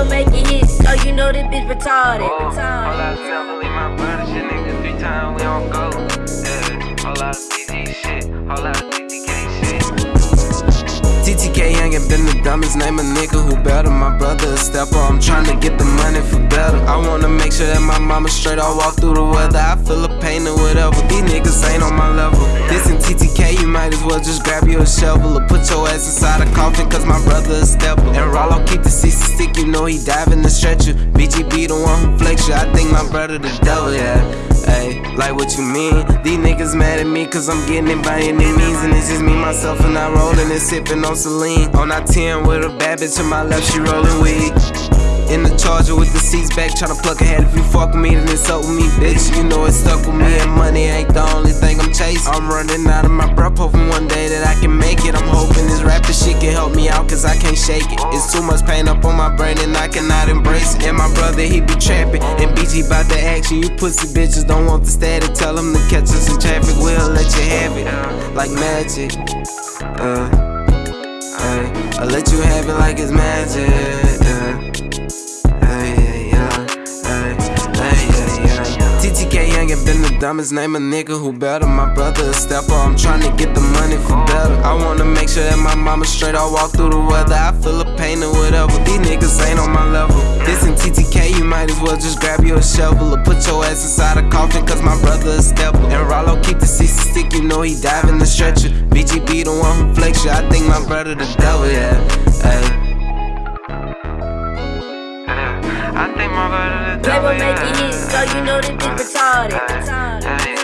Playboy making hits, so you know this bitch retarded. Oh, retarded. all I never leave my brother shit, nigga. Three times we don't go. Yeah, all out of DG shit, all out of DTK shit. TTK young and been the dumbest name a nigga who better. My brother a stepper, I'm tryna get the money for better. I wanna make sure that my mama straight, I walk through the weather. I feel a pain or whatever. These niggas ain't on my level. This in TTK, you might as well just grab you a shovel or put your ass inside a coffin, cause my brother a stepper. And Rollo keep the 60 stick, you know he diving the stretcher. BGB the one who flex you, I think my brother the devil, yeah. Hey, like what you mean? These niggas mad at me cause I'm getting it by any means. And it's just me, myself, and I rolling and sipping on Celine. On I 10 with a bad bitch to my left, she rolling weed. In the charger with the seats back, tryna pluck a head. If you fuck with me, then it's up with me, bitch. You know it's stuck with me, thing I'm running out of my breath, hoping one day that I can make it. I'm hoping this rapper shit can help me out, cause I can't shake it. It's too much pain up on my brain, and I cannot embrace it. And my brother, he be trapping, and BG bout the action. You pussy bitches don't want the static. Tell them to catch us in traffic, we'll let you have it. Like magic. Uh, hey, I'll let you have it like it's magic. And been the dumbest name a nigga who better. My brother a stepper, I'm tryna get the money for better. I wanna make sure that my mama straight, I walk through the weather. I feel a pain or whatever. These niggas ain't on my level. This in TTK, you might as well just grab you a shovel or put your ass inside a coffin, cause my brother a stepper. And Rollo keep the 60 stick, you know he diving the stretcher. BGB the one who flex you, I think my brother the devil, yeah. Hey. I think my brother the Playboy making yeah. hits, so you know this bitch retarded.